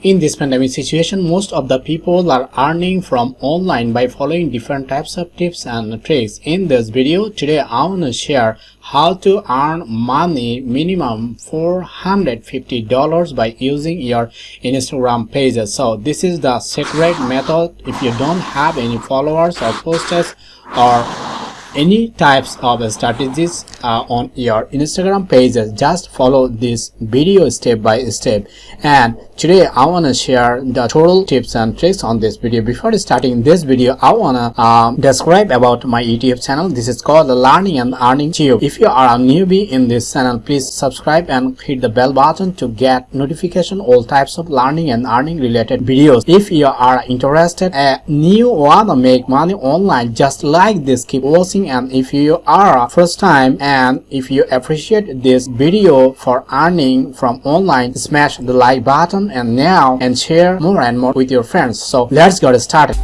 In this pandemic situation, most of the people are earning from online by following different types of tips and tricks. In this video, today I want to share how to earn money minimum $450 by using your Instagram pages. So this is the secret method if you don't have any followers or posters or any types of strategies uh, on your Instagram pages just follow this video step by step. And today I want to share the total tips and tricks on this video. Before starting this video I want to um, describe about my YouTube channel. This is called the learning and earning tube. If you are a newbie in this channel please subscribe and hit the bell button to get notification all types of learning and earning related videos. If you are interested and new wanna make money online just like this. Keep watching and if you are first time and if you appreciate this video for earning from online smash the like button and now and share more and more with your friends. So let's get started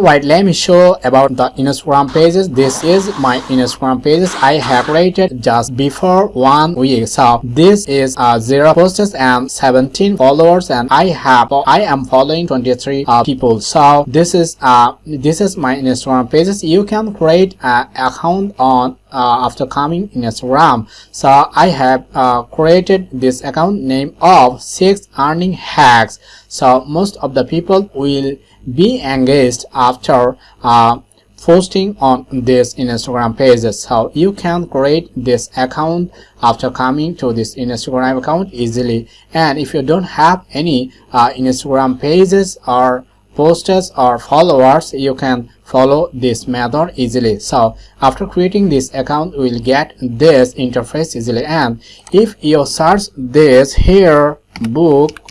Alright, let me show about the Instagram pages. This is my Instagram pages. I have created just before one week. So this is uh, zero posts and 17 followers, and I have I am following 23 uh, people. So this is uh this is my Instagram pages. You can create an account on uh, after coming in Instagram. So I have uh, created this account name of six earning hacks. So most of the people will be engaged after uh, posting on this Instagram pages. So you can create this account after coming to this Instagram account easily. And if you don't have any uh, Instagram pages or posters or followers, you can follow this method easily. So after creating this account, we will get this interface easily. And if you search this here book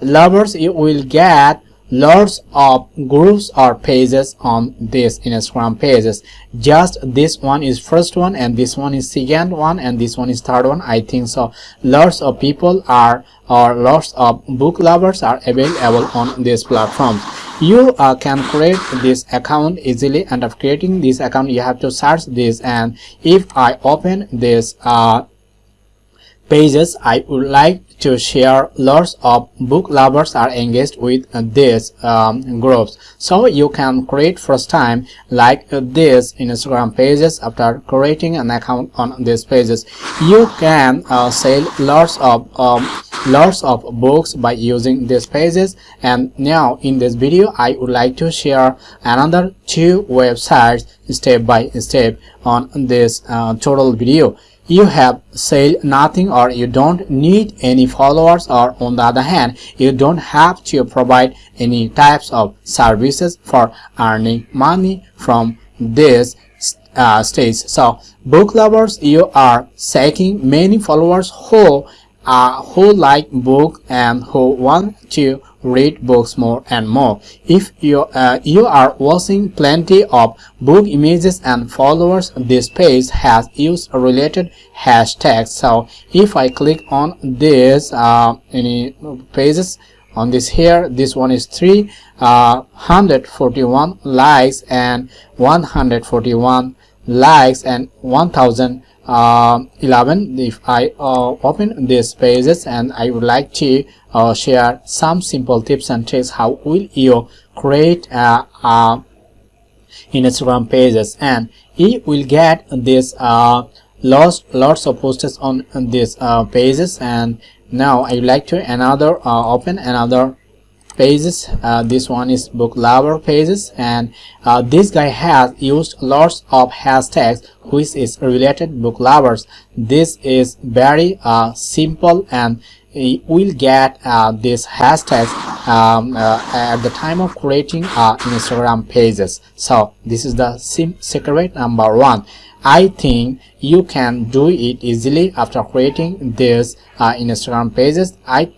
lovers you will get lots of groups or pages on this instagram pages. Just this one is first one and this one is second one and this one is third one i think so. Lots of people are or lots of book lovers are available on this platform. You uh, can create this account easily and of creating this account you have to search this. And if i open this uh, pages i would like to share. Lots of book lovers are engaged with these um, groups. So you can create first time like this instagram pages after creating an account on these pages. You can uh, sell lots of um, lots of books by using these pages. And now in this video i would like to share another two websites step by step on this uh, total video you have said nothing or you don't need any followers or on the other hand you don't have to provide any types of services for earning money from this uh, stage. So book lovers you are seeking many followers who uh, who like book and who want to read books more and more. If you uh, you are watching plenty of book images and followers this page has used related hashtags. So if i click on this uh, any pages on this here this one is 3 uh, 141 likes and 141 likes and 1000 uh, 11 if I uh, open these pages and I would like to uh, share some simple tips and tricks how will you create uh, uh, Instagram pages and you will get this uh, lots lots of posters on, on these uh, pages and now I would like to another uh, open another pages. Uh, this one is book lover pages. And uh, this guy has used lots of hashtags which is related book lovers. This is very uh, simple and will get uh, this hashtags um, uh, at the time of creating uh, Instagram pages. So this is the secret number one. I think you can do it easily after creating this Instagram pages. I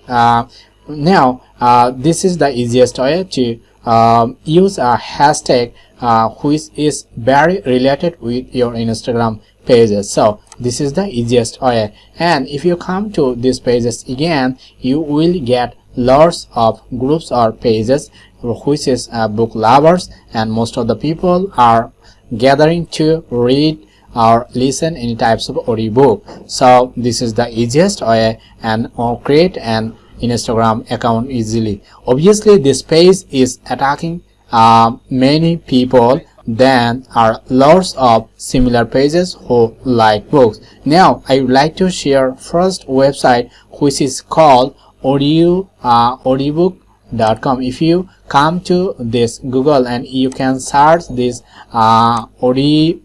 now uh, this is the easiest way to um, use a hashtag uh, which is very related with your instagram pages. So this is the easiest way. And if you come to these pages again you will get lots of groups or pages which is uh, book lovers and most of the people are gathering to read or listen any types of audiobook. So this is the easiest way and or create an instagram account easily. Obviously this page is attacking uh, many people then are lots of similar pages who like books. Now i would like to share first website which is called audio uh, audiobook.com if you come to this google and you can search this uh, audio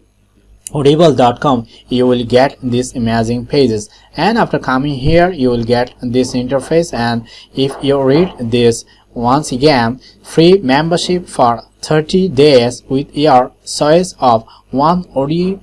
audible.com you will get these amazing pages. And after coming here you will get this interface. And if you read this once again free membership for 30 days with your choice of one audio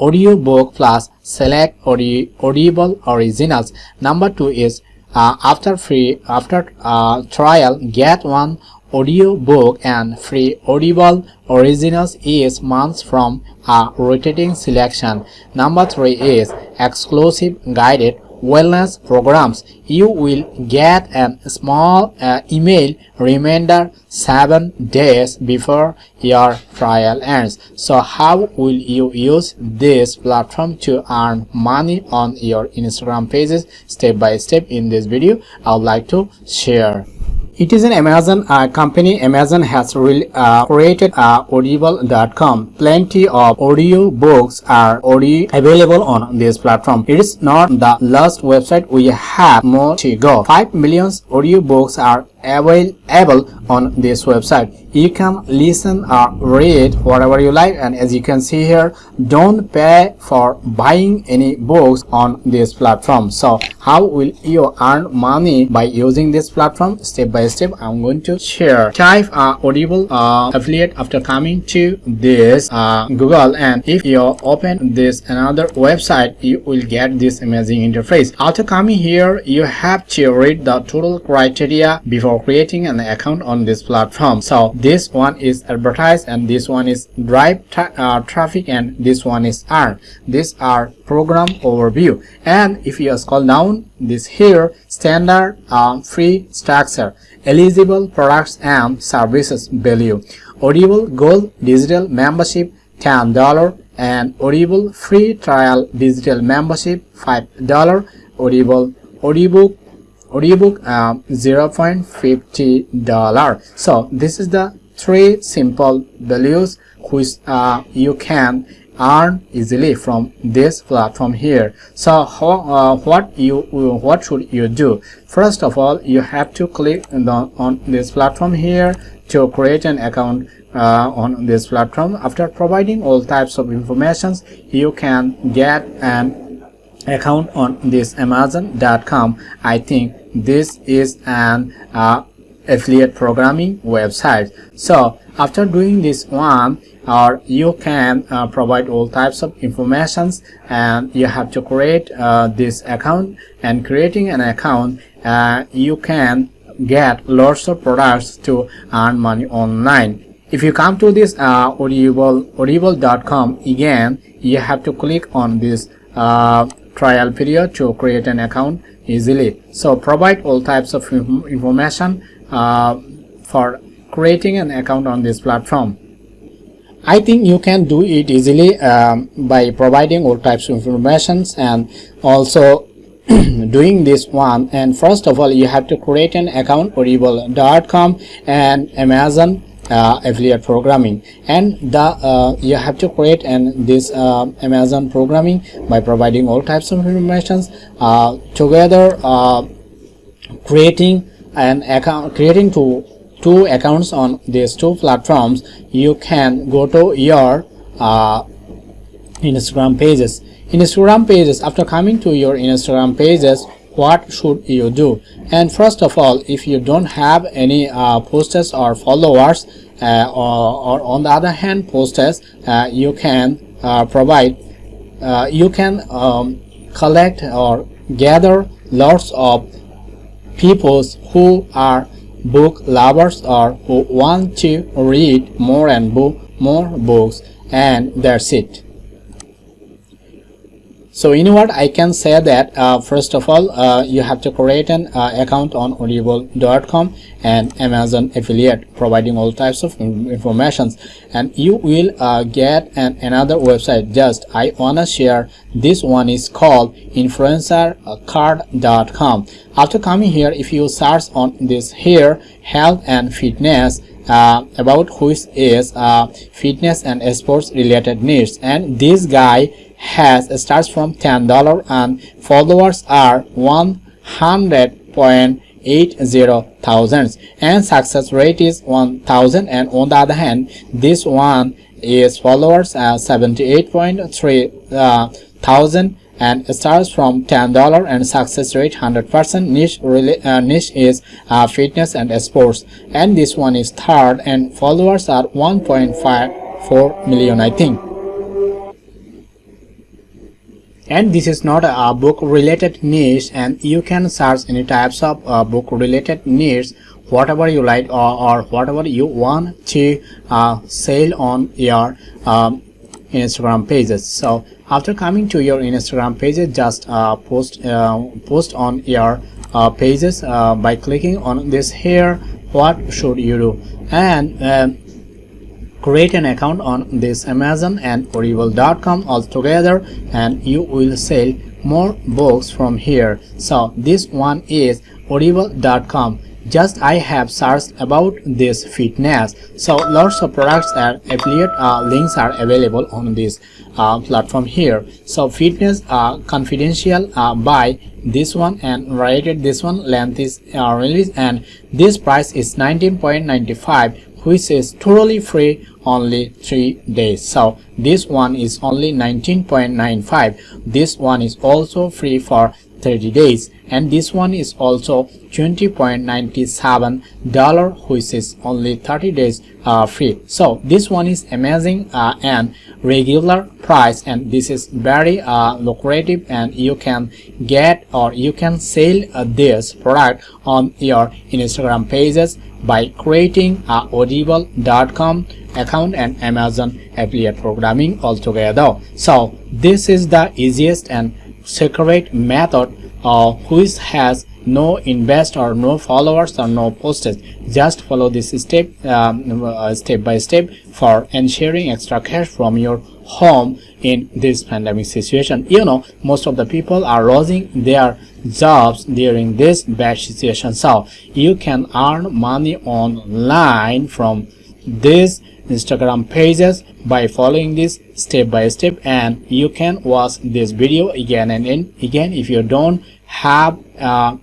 audiobook plus select audible originals. Number two is uh, after free after uh, trial get one audiobook and free audible originals each month from a rotating selection. Number three is exclusive guided wellness programs. You will get a small uh, email reminder seven days before your trial ends. So how will you use this platform to earn money on your instagram pages step by step in this video? I would like to share it is an Amazon uh, company. Amazon has uh, created uh, audible.com. Plenty of audio books are already available on this platform. It is not the last website. We have more to go. 5 million audio books are available on this website. You can listen or read whatever you like and as you can see here don't pay for buying any books on this platform. So how will you earn money by using this platform? Step by step i'm going to share. Type uh, audible uh, affiliate after coming to this uh, google and if you open this another website you will get this amazing interface. After coming here you have to read the total criteria before for creating an account on this platform. So this one is advertised and this one is drive tra uh, traffic and this one is earn these are program overview. And if you scroll down this here standard um, free structure eligible products and services value audible gold digital membership ten dollar and audible free trial digital membership five dollar audible audiobook audiobook um, 0.50 dollar. So this is the three simple values which uh, you can earn easily from this platform here. So how, uh, what you what should you do? First of all you have to click on, the, on this platform here to create an account uh, on this platform. After providing all types of informations you can get an account on this amazon.com i think this is an uh, affiliate programming website. So after doing this one or you can uh, provide all types of informations and you have to create uh, this account. And creating an account uh, you can get lots of products to earn money online. If you come to this uh, audible audible.com again you have to click on this uh, trial period to create an account easily. So provide all types of information uh, for creating an account on this platform. I think you can do it easily um, by providing all types of informations and also doing this one. And first of all you have to create an account audible.com and Amazon uh, affiliate programming. And the uh, you have to create and this uh, amazon programming by providing all types of informations uh, together uh, creating an account creating two two accounts on these two platforms. You can go to your uh, instagram pages. Instagram pages after coming to your instagram pages what should you do? And first of all if you don't have any uh, posters or followers uh, or, or, on the other hand posters uh, you can uh, provide uh, you can um, collect or gather lots of people who are book lovers or who want to read more and book more books and that's it so you know what? I can say that uh, first of all uh, you have to create an uh, account on audible.com and amazon affiliate providing all types of informations. And you will uh, get an, another website. Just i wanna share this one is called influencercard.com after coming here if you search on this here health and fitness uh, about which is uh, fitness and sports related needs. And this guy has starts from $10 and followers are 100.80 thousands. And success rate is 1000 and on the other hand this one is followers at 78.3 uh, thousand. And starts from $10 and success rate 100% niche really uh, niche is uh, fitness and sports. And this one is third. And followers are 1.54 million I think and this is not a book related niche and you can search any types of uh, book related niche whatever you like or, or whatever you want to uh, sell on your um, instagram pages. So after coming to your instagram pages just uh, post uh, post on your uh, pages uh, by clicking on this here what should you do? And create an account on this amazon and audible.com altogether and you will sell more books from here. So this one is audible.com just i have searched about this fitness. So lots of products and affiliate uh, links are available on this uh, platform here. So fitness uh, confidential uh, by this one and rated this one length is uh, released and this price is 19.95 which is totally free only three days. So this one is only 19.95 this one is also free for 30 days. And this one is also 20.97 dollar which is only 30 days uh, free. So this one is amazing uh, and regular price and this is very uh, lucrative and you can get or you can sell uh, this product on your instagram pages by creating a audible.com account and amazon affiliate programming altogether. So this is the easiest and secret method uh, which has no invest or no followers or no posts just follow this step um, uh, step by step for ensuring extra cash from your home in this pandemic situation. You know most of the people are losing their jobs during this bad situation. So you can earn money online from this instagram pages by following this step by step and you can watch this video again and again if you don't have uh,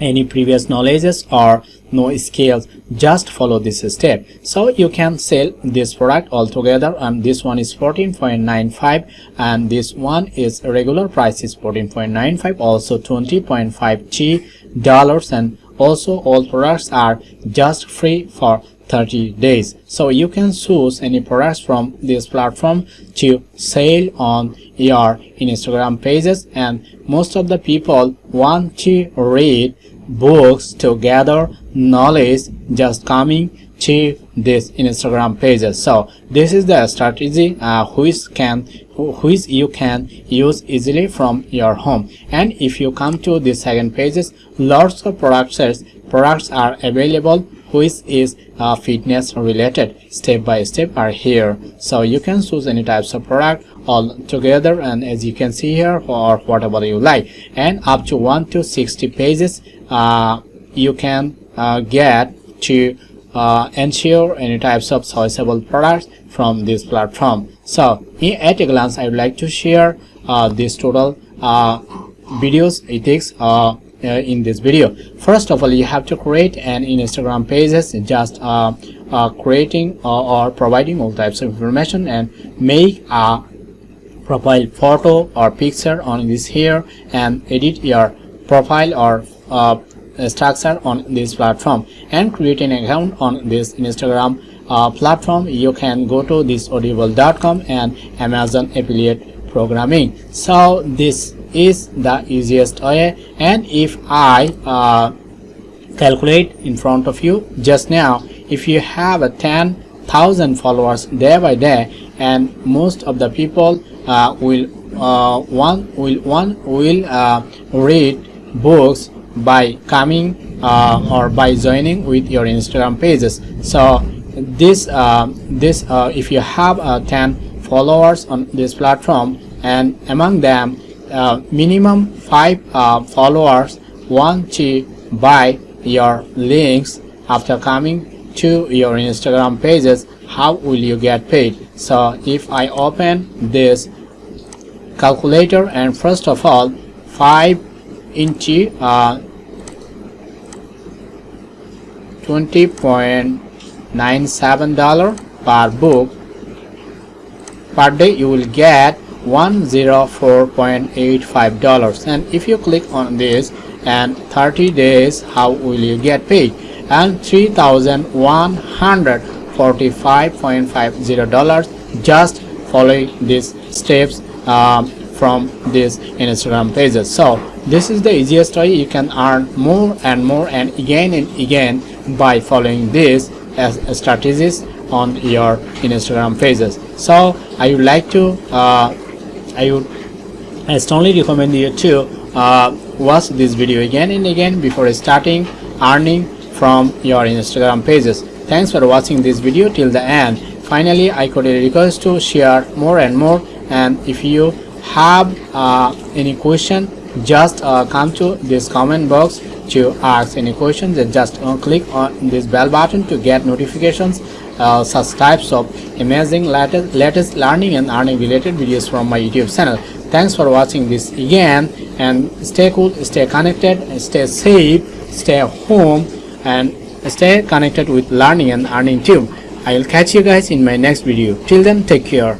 any previous knowledges or no skills just follow this step. So you can sell this product altogether and this one is 14.95 and this one is regular price is 14.95 also 20.5 G dollars and also all products are just free for 30 days. So you can choose any products from this platform to sell on your instagram pages and most of the people want to read books to gather knowledge just coming to this instagram pages. So this is the strategy uh, which can which you can use easily from your home. And if you come to the second pages lots of products products are available which is uh, fitness related. Step by step are here. So you can choose any types of product all together and as you can see here or whatever you like. And up to 1 to 60 pages uh, you can uh, get to uh, ensure any types of choiceable products from this platform. So at a glance i would like to share uh, this total uh, videos ethics uh, uh, in this video. First of all you have to create an instagram pages just uh, uh, creating or providing all types of information and make a profile photo or picture on this here and edit your profile or uh, structure on this platform and create an account on this instagram uh, platform. You can go to this audible.com and amazon affiliate programming. So this is the easiest way. And if I uh, calculate in front of you just now if you have a 10,000 followers day by day and most of the people uh, will uh, one will one will uh, read books by coming uh, or by joining with your Instagram pages. So this uh, this uh, if you have 10 followers on this platform and among them minimum 5 followers want to buy your links after coming to your Instagram pages how will you get paid? So if I open this calculator and first of all 5 into uh, 20.97 dollar per book. Per day you will get 104.85 dollars. And if you click on this and 30 days how will you get paid? And 3145.50 dollars. Just following these steps um, from these instagram pages. So this is the easiest way you can earn more and more and again and again by following this as a strategies on your instagram pages so i would like to uh, i would I strongly recommend you to uh, watch this video again and again before starting earning from your Instagram pages. Thanks for watching this video till the end. Finally, I could request to share more and more and if you have uh, any question just uh, come to this comment box to ask any questions and just uh, click on this bell button to get notifications uh, subscribes of amazing latest, latest learning and earning related videos from my youtube channel. Thanks for watching this again and stay cool stay connected stay safe stay home and stay connected with learning and earning too. I will catch you guys in my next video. Till then take care